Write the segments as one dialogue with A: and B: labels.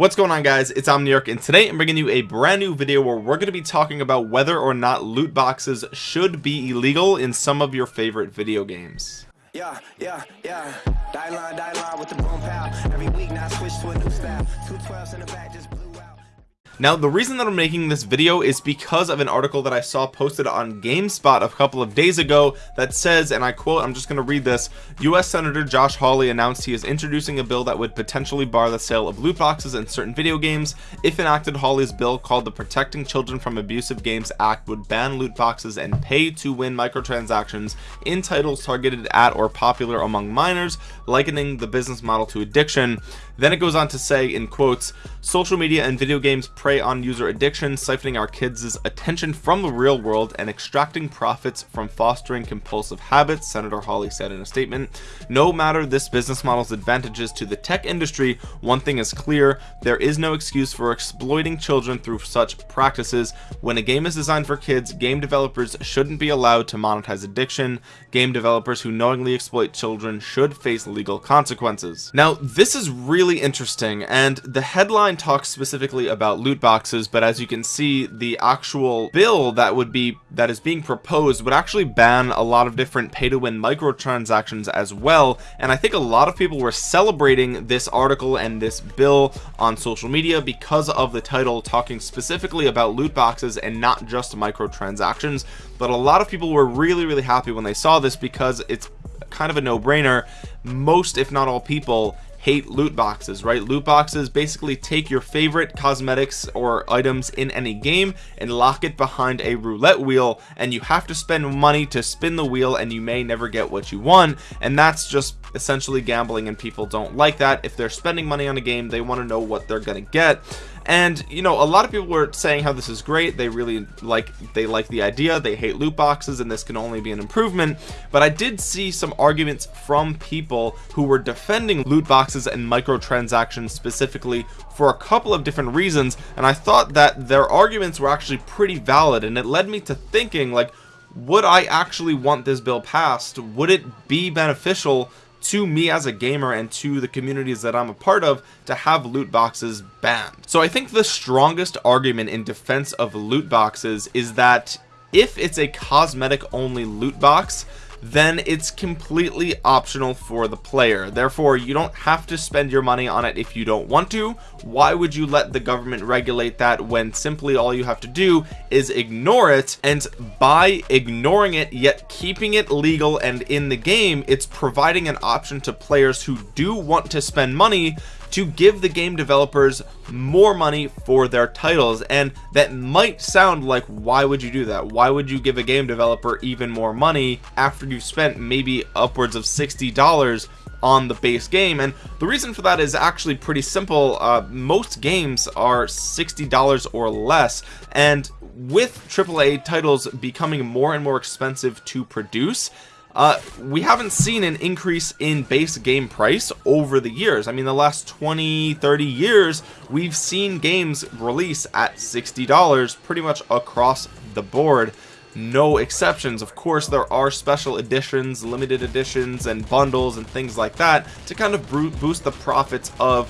A: what's going on guys? It's omniarch and today i'm bringing you a brand new video where we're going to be talking about whether or not loot boxes should be illegal in some of your favorite video games. Yeah yeah yeah. With the every week now switch to a new style. Two 12s in the back just now the reason that I'm making this video is because of an article that I saw posted on GameSpot a couple of days ago that says and I quote I'm just going to read this US Senator Josh Hawley announced he is introducing a bill that would potentially bar the sale of loot boxes in certain video games. If enacted Hawley's bill called the Protecting Children from Abusive Games Act would ban loot boxes and pay to win microtransactions in titles targeted at or popular among minors likening the business model to addiction then it goes on to say in quotes social media and video games prey on user addiction siphoning our kids attention from the real world and extracting profits from fostering compulsive habits senator hawley said in a statement. No matter this business model's advantages to the tech industry one thing is clear there is no excuse for exploiting children through such practices. When a game is designed for kids game developers shouldn't be allowed to monetize addiction. Game developers who knowingly exploit children should face legal consequences. Now this is really really interesting and the headline talks specifically about loot boxes but as you can see the actual bill that would be that is being proposed would actually ban a lot of different pay to win microtransactions as well and I think a lot of people were celebrating this article and this bill on social media because of the title talking specifically about loot boxes and not just microtransactions but a lot of people were really really happy when they saw this because it's kind of a no-brainer. Most if not all people hate loot boxes right? Loot boxes basically take your favorite cosmetics or items in any game and lock it behind a roulette wheel and you have to spend money to spin the wheel and you may never get what you want. And that's just essentially gambling and people don't like that. If they're spending money on a game they want to know what they're gonna get and you know a lot of people were saying how this is great. They really like they like the idea. They hate loot boxes and this can only be an improvement. But I did see some arguments from people who were defending loot boxes and microtransactions specifically for a couple of different reasons. And I thought that their arguments were actually pretty valid and it led me to thinking like would I actually want this bill passed? Would it be beneficial to me as a gamer and to the communities that I'm a part of to have loot boxes banned. So I think the strongest argument in defense of loot boxes is that if it's a cosmetic only loot box then it's completely optional for the player. Therefore you don't have to spend your money on it if you don't want to. Why would you let the government regulate that when simply all you have to do is ignore it? And by ignoring it yet keeping it legal and in the game it's providing an option to players who do want to spend money to give the game developers more money for their titles. And that might sound like why would you do that? Why would you give a game developer even more money after you've spent maybe upwards of $60 on the base game? And the reason for that is actually pretty simple. Uh, most games are $60 or less. And with AAA titles becoming more and more expensive to produce uh, we haven't seen an increase in base game price over the years. I mean the last 20 30 years we've seen games release at $60 pretty much across the board. No exceptions. Of course there are special editions limited editions and bundles and things like that to kind of boost the profits of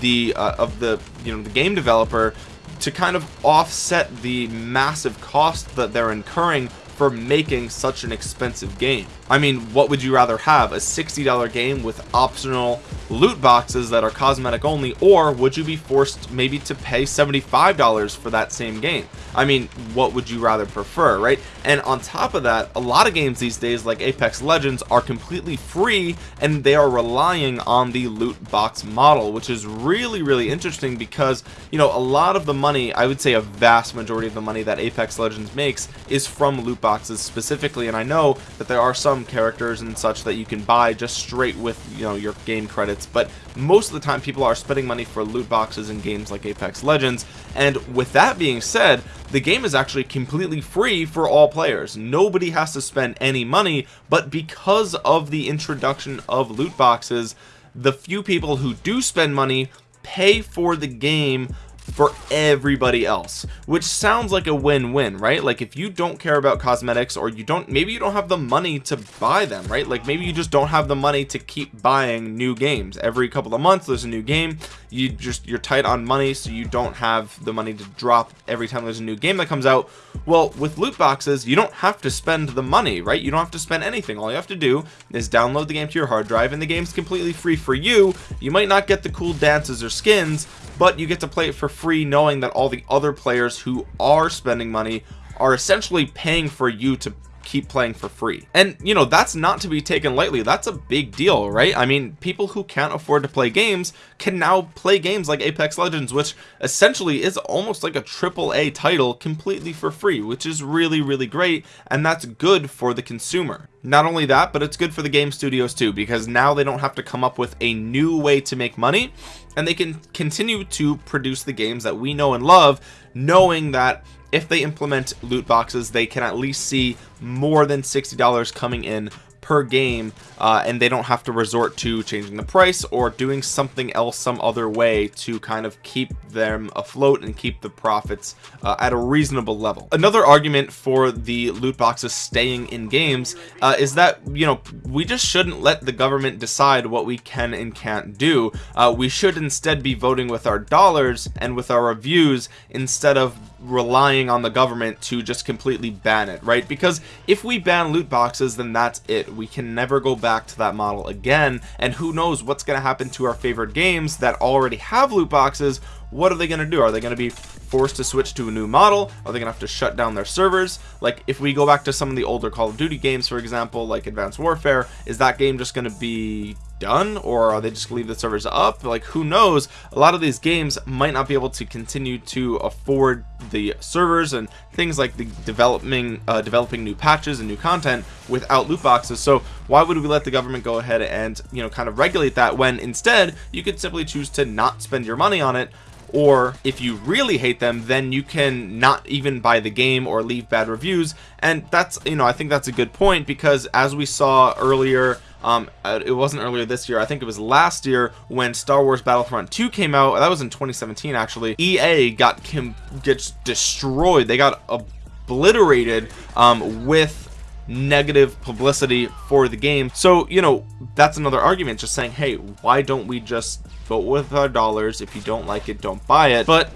A: the uh, of the you know the game developer to kind of offset the massive cost that they're incurring for making such an expensive game I mean what would you rather have a $60 game with optional loot boxes that are cosmetic only or would you be forced maybe to pay $75 for that same game? I mean what would you rather prefer right? And on top of that a lot of games these days like Apex Legends are completely free and they are relying on the loot box model which is really really interesting because you know a lot of the money I would say a vast majority of the money that Apex Legends makes is from loot boxes specifically and I know that there are some characters and such that you can buy just straight with you know your game credits but most of the time people are spending money for loot boxes in games like Apex Legends and with that being said the game is actually completely free for all players. Nobody has to spend any money but because of the introduction of loot boxes the few people who do spend money pay for the game for everybody else which sounds like a win-win right? Like if you don't care about cosmetics or you don't maybe you don't have the money to buy them right? Like maybe you just don't have the money to keep buying new games. Every couple of months there's a new game you just you're tight on money so you don't have the money to drop every time there's a new game that comes out. Well with loot boxes you don't have to spend the money right? You don't have to spend anything. All you have to do is download the game to your hard drive and the game's completely free for you. You might not get the cool dances or skins but you get to play it for free knowing that all the other players who are spending money are essentially paying for you to keep playing for free. And you know that's not to be taken lightly. That's a big deal right? I mean people who can't afford to play games can now play games like Apex Legends which essentially is almost like a triple A title completely for free which is really really great and that's good for the consumer. Not only that but it's good for the game studios too because now they don't have to come up with a new way to make money and they can continue to produce the games that we know and love knowing that if they implement loot boxes they can at least see more than $60 coming in per game uh, and they don't have to resort to changing the price or doing something else some other way to kind of keep them afloat and keep the profits uh, at a reasonable level. Another argument for the loot boxes staying in games uh, is that you know we just shouldn't let the government decide what we can and can't do. Uh, we should instead be voting with our dollars and with our reviews instead of relying on the government to just completely ban it right? Because if we ban loot boxes then that's it. We can never go back to that model again. And who knows what's going to happen to our favorite games that already have loot boxes? What are they going to do? Are they going to be forced to switch to a new model? Are they gonna have to shut down their servers? Like if we go back to some of the older call of duty games for example like advanced warfare is that game just going to be done or are they just leave the servers up? Like who knows? A lot of these games might not be able to continue to afford the servers and things like the developing uh, developing new patches and new content without loot boxes. So why would we let the government go ahead and you know kind of regulate that when instead you could simply choose to not spend your money on it or if you really hate them then you can not even buy the game or leave bad reviews. And that's you know I think that's a good point because as we saw earlier um uh, it wasn't earlier this year I think it was last year when Star Wars Battlefront 2 came out. That was in 2017 actually. EA got Kim gets destroyed. They got obliterated um with negative publicity for the game. So you know that's another argument just saying hey why don't we just vote with our dollars? If you don't like it don't buy it. But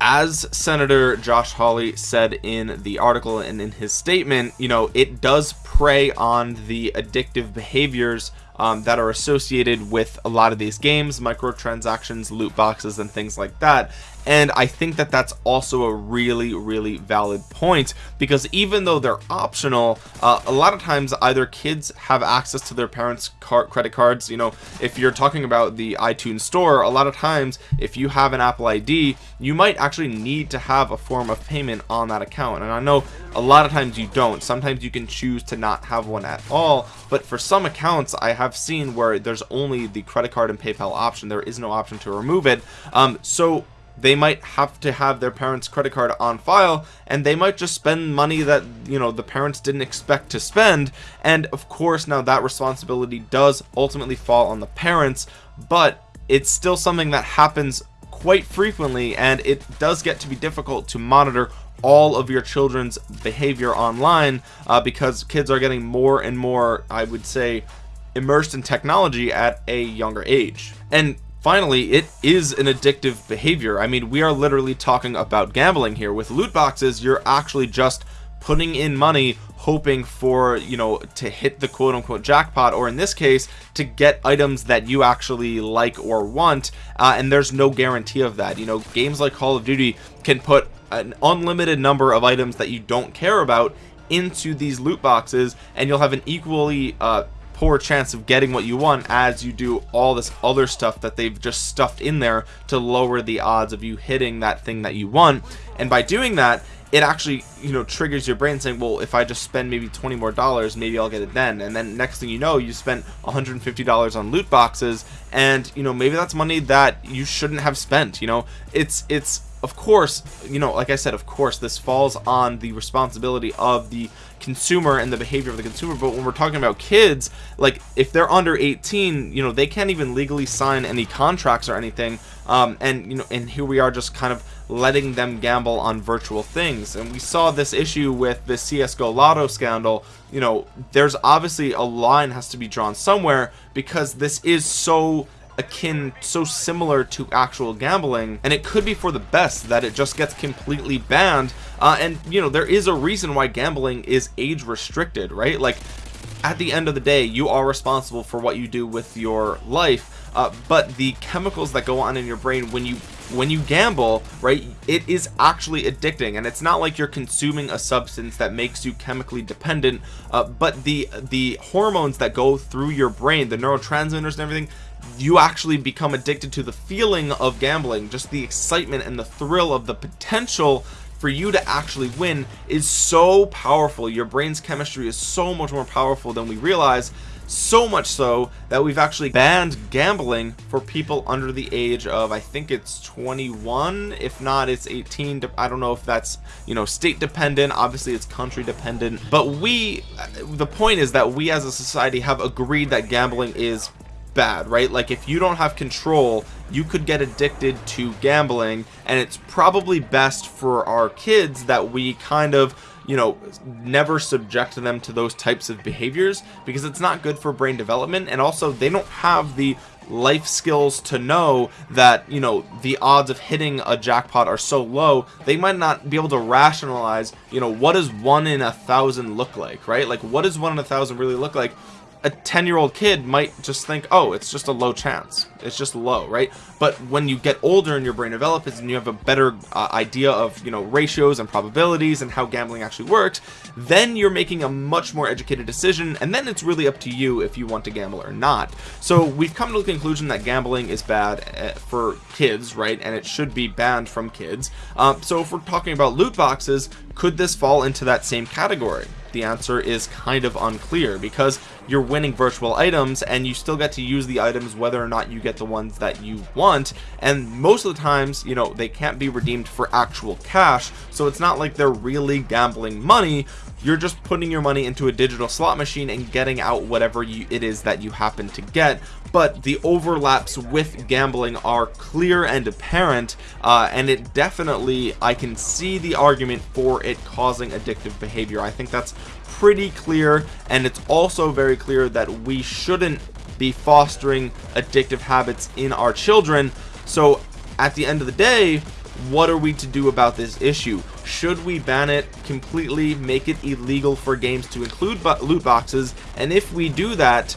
A: as Senator Josh Hawley said in the article and in his statement you know it does prey on the addictive behaviors um, that are associated with a lot of these games microtransactions loot boxes and things like that and I think that that's also a really really valid point because even though they're optional uh, a lot of times either kids have access to their parents card credit cards you know if you're talking about the iTunes store a lot of times if you have an Apple ID you might actually need to have a form of payment on that account. And I know a lot of times you don't. Sometimes you can choose to not have one at all. But for some accounts I have seen where there's only the credit card and PayPal option. There is no option to remove it. Um, so they might have to have their parents credit card on file and they might just spend money that you know the parents didn't expect to spend. And of course now that responsibility does ultimately fall on the parents but it's still something that happens quite frequently and it does get to be difficult to monitor all of your children's behavior online uh, because kids are getting more and more I would say immersed in technology at a younger age. And finally it is an addictive behavior. I mean we are literally talking about gambling here. With loot boxes you're actually just putting in money hoping for you know to hit the quote-unquote jackpot or in this case to get items that you actually like or want uh, and there's no guarantee of that. You know games like Call of Duty can put an unlimited number of items that you don't care about into these loot boxes and you'll have an equally uh, poor chance of getting what you want as you do all this other stuff that they've just stuffed in there to lower the odds of you hitting that thing that you want. And by doing that it actually you know triggers your brain saying well if I just spend maybe 20 more dollars maybe I'll get it then. And then next thing you know you spent 150 dollars on loot boxes and you know maybe that's money that you shouldn't have spent you know? It's it's of course you know like I said of course this falls on the responsibility of the consumer and the behavior of the consumer. But when we're talking about kids like if they're under 18 you know they can't even legally sign any contracts or anything. Um, and you know and here we are just kind of letting them gamble on virtual things. And we saw this issue with the csgo lotto scandal. You know there's obviously a line has to be drawn somewhere because this is so akin so similar to actual gambling and it could be for the best that it just gets completely banned uh, and you know there is a reason why gambling is age restricted right? Like at the end of the day you are responsible for what you do with your life uh, but the chemicals that go on in your brain when you when you gamble right it is actually addicting. And it's not like you're consuming a substance that makes you chemically dependent uh, but the the hormones that go through your brain the neurotransmitters and everything you actually become addicted to the feeling of gambling. Just the excitement and the thrill of the potential for you to actually win is so powerful. Your brain's chemistry is so much more powerful than we realize so much so that we've actually banned gambling for people under the age of I think it's 21 if not it's 18 I don't know if that's you know state dependent. Obviously it's country dependent. But we uh, the point is that we as a society have agreed that gambling is bad right? Like if you don't have control you could get addicted to gambling. And it's probably best for our kids that we kind of you know never subject them to those types of behaviors because it's not good for brain development. And also they don't have the life skills to know that you know the odds of hitting a jackpot are so low they might not be able to rationalize you know what does one in a thousand look like right? Like what does one in a thousand really look like a 10 year old kid might just think oh it's just a low chance. It's just low right? But when you get older and your brain develops and you have a better uh, idea of you know ratios and probabilities and how gambling actually works then you're making a much more educated decision and then it's really up to you if you want to gamble or not. So we've come to the conclusion that gambling is bad uh, for kids right? And it should be banned from kids. Um, so if we're talking about loot boxes could this fall into that same category? The answer is kind of unclear because you're winning virtual items and you still get to use the items whether or not you get the ones that you want. And most of the times you know they can't be redeemed for actual cash. So it's not like they're really gambling money. You're just putting your money into a digital slot machine and getting out whatever you, it is that you happen to get. But the overlaps with gambling are clear and apparent uh, and it definitely I can see the argument for it causing addictive behavior. I think that's pretty clear and it's also very clear that we shouldn't be fostering addictive habits in our children. So at the end of the day what are we to do about this issue? Should we ban it completely make it illegal for games to include loot boxes? And if we do that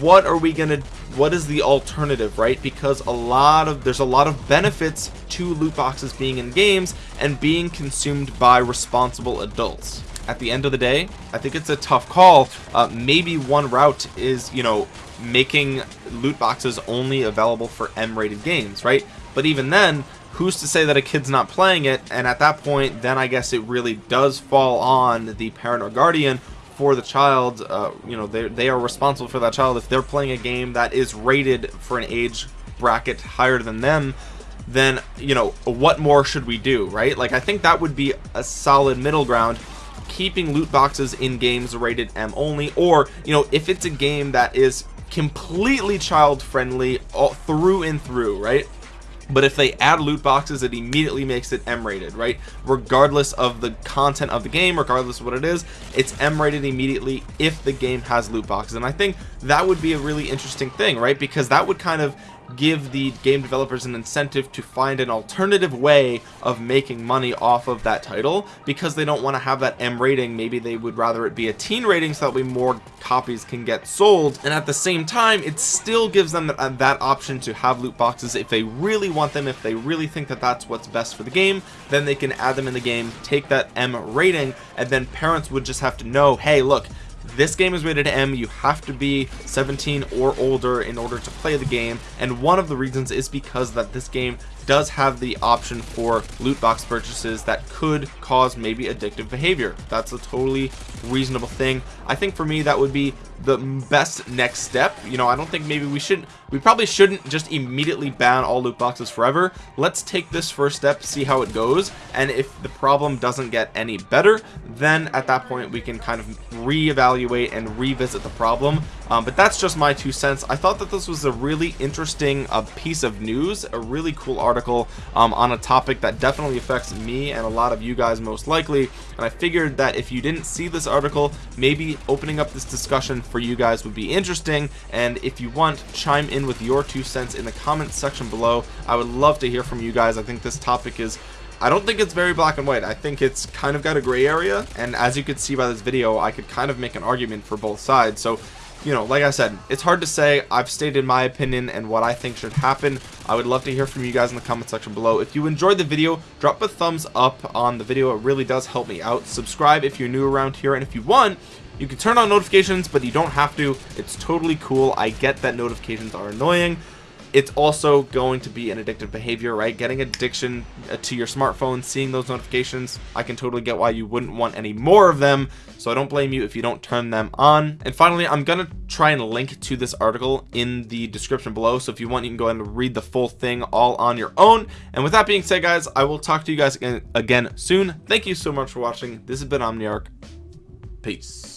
A: what are we gonna what is the alternative right? Because a lot of there's a lot of benefits to loot boxes being in games and being consumed by responsible adults. At the end of the day I think it's a tough call. Uh, maybe one route is you know making loot boxes only available for M-rated games right? But even then who's to say that a kid's not playing it? And at that point then I guess it really does fall on the parent or guardian for the child uh, you know they, they are responsible for that child. If they're playing a game that is rated for an age bracket higher than them then you know what more should we do right? Like I think that would be a solid middle ground keeping loot boxes in games rated M only or you know if it's a game that is completely child friendly all through and through right but if they add loot boxes it immediately makes it m rated right? Regardless of the content of the game regardless of what it is it's m rated immediately if the game has loot boxes. And i think that would be a really interesting thing right? Because that would kind of give the game developers an incentive to find an alternative way of making money off of that title because they don't want to have that M rating. Maybe they would rather it be a teen rating so that way more copies can get sold. And at the same time it still gives them that, that option to have loot boxes. If they really want them if they really think that that's what's best for the game then they can add them in the game take that M rating and then parents would just have to know hey look this game is rated M. You have to be 17 or older in order to play the game and one of the reasons is because that this game does have the option for loot box purchases that could cause maybe addictive behavior. That's a totally reasonable thing. I think for me that would be the best next step. You know I don't think maybe we should we probably shouldn't just immediately ban all loot boxes forever. Let's take this first step see how it goes. And if the problem doesn't get any better then at that point we can kind of reevaluate and revisit the problem. Um, but that's just my two cents. I thought that this was a really interesting uh, piece of news a really cool article um, on a topic that definitely affects me and a lot of you guys most likely. And I figured that if you didn't see this article maybe opening up this discussion for you guys would be interesting. And if you want chime in with your two cents in the comments section below. I would love to hear from you guys. I think this topic is I don't think it's very black and white. I think it's kind of got a gray area. And as you could see by this video I could kind of make an argument for both sides. So you know like I said it's hard to say. I've stated my opinion and what I think should happen. I would love to hear from you guys in the comment section below. If you enjoyed the video drop a thumbs up on the video. It really does help me out. Subscribe if you're new around here. And if you want you can turn on notifications but you don't have to. It's totally cool. I get that notifications are annoying it's also going to be an addictive behavior right? Getting addiction uh, to your smartphone seeing those notifications I can totally get why you wouldn't want any more of them. So I don't blame you if you don't turn them on. And finally I'm gonna try and link to this article in the description below. So if you want you can go ahead and read the full thing all on your own. And with that being said guys I will talk to you guys again, again soon. Thank you so much for watching. This has been Omniarch. Peace